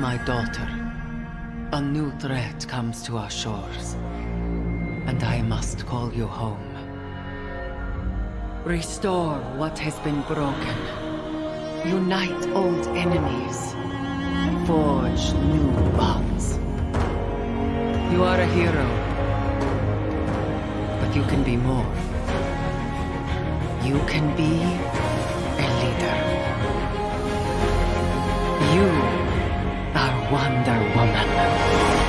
my daughter. A new threat comes to our shores. And I must call you home. Restore what has been broken. Unite old enemies. Forge new bonds. You are a hero. But you can be more. You can be a leader. You are Wonder Woman.